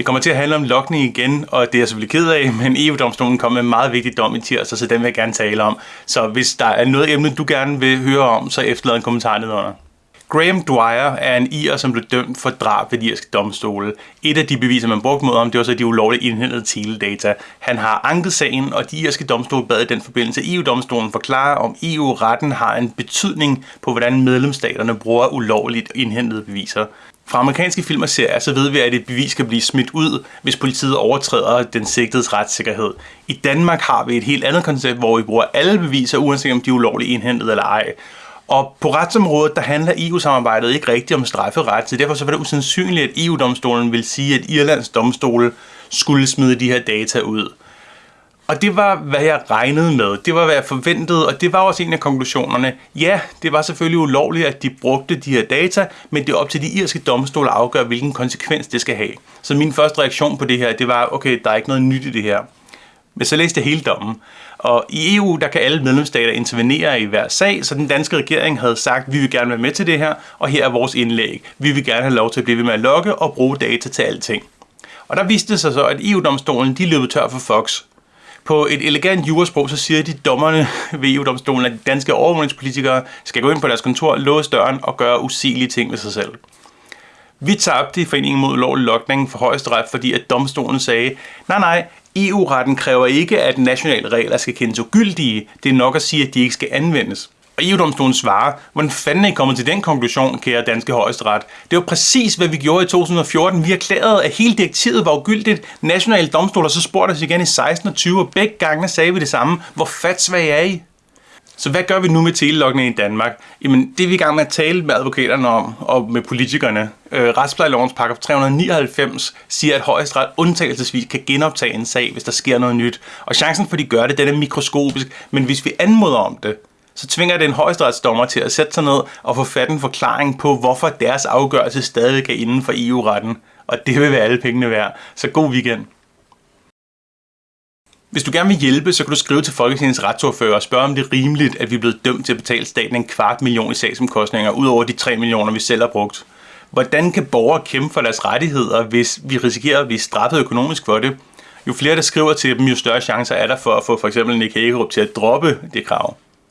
Det kommer til at handle om lokning igen, og det er jeg selvfølgelig ked af, men EU-domstolen kom med en meget vigtig dom i tirsdag, så den vil jeg gerne tale om. Så hvis der er noget emne, du gerne vil høre om, så efterlad en kommentar nedenunder. Graham Dwyer er en ir, som blev dømt for drab ved de irske domstole. Et af de beviser, man brugte mod ham, det var så de ulovligt indhentede teledata. Han har anket sagen, og de irske domstole bad i den forbindelse EU-domstolen forklare, om EU-retten har en betydning på, hvordan medlemsstaterne bruger ulovligt indhentede beviser. Fra amerikanske film og serier, så ved vi, at et bevis kan blive smidt ud, hvis politiet overtræder den sigtedes retssikkerhed. I Danmark har vi et helt andet koncept, hvor vi bruger alle beviser, uanset om de er ulovligt indhentet eller ej. Og på retsområdet, der handler EU-samarbejdet ikke rigtigt om strafferet, så derfor så var det usandsynligt, at EU-domstolen vil sige, at Irlands domstole skulle smide de her data ud. Og det var, hvad jeg regnede med. Det var, hvad jeg forventede, og det var også en af konklusionerne. Ja, det var selvfølgelig ulovligt, at de brugte de her data, men det er op til de irske domstole at afgøre, hvilken konsekvens det skal have. Så min første reaktion på det her, det var, okay, der er ikke noget nyt i det her. Men så læste jeg hele dommen. Og i EU, der kan alle medlemsstater intervenere i hver sag, så den danske regering havde sagt, vi vil gerne være med til det her, og her er vores indlæg. Vi vil gerne have lov til at blive ved med at logge og bruge data til alting. Og der viste det sig så, at EU-domstolen de løb tør for Fox. På et elegant jurasprog, så siger de dommerne ved EU-domstolen, at de danske overvågningspolitikere skal gå ind på deres kontor, låse døren og gøre usigelige ting ved sig selv. Vi tabte i foreningen mod lovlig lokning for højesteret, fordi at domstolen sagde, nej nej, EU-retten kræver ikke, at nationale regler skal kendes ugyldige. Det er nok at sige, at de ikke skal anvendes. Og EU-domstolen svarer, hvordan fanden er I kommet til den konklusion, kære danske højesteret? Det var præcis, hvad vi gjorde i 2014. Vi erklærede, at hele direktivet var ugyldigt. Nationale domstoler så spurgte os igen i 16 og 20, og begge gange sagde vi det samme. Hvor fatsvag er I? Så hvad gør vi nu med telelogning i Danmark? Jamen, det er vi i gang med at tale med advokaterne om, og med politikerne. Øh, Retsplejelovens paragraf 399 siger, at højesteret undtagelsesvis kan genoptage en sag, hvis der sker noget nyt. Og chancen for, at de gør det, den er mikroskopisk. Men hvis vi anmoder om det, så tvinger det en højesteretsdommer til at sætte sig ned og få fat en forklaring på, hvorfor deres afgørelse stadig er inden for EU-retten. Og det vil være alle pengene værd. Så god weekend. Hvis du gerne vil hjælpe, så kan du skrive til Folketingets retsordfører og spørge, om det er rimeligt, at vi er blevet dømt til at betale staten en kvart million i sagsomkostninger, ud over de 3 millioner, vi selv har brugt. Hvordan kan borgere kæmpe for deres rettigheder, hvis vi risikerer at blive straffet økonomisk for det? Jo flere der skriver til dem, jo større chancer er der for at få for eksempel Nick Hagerup til at droppe det krav.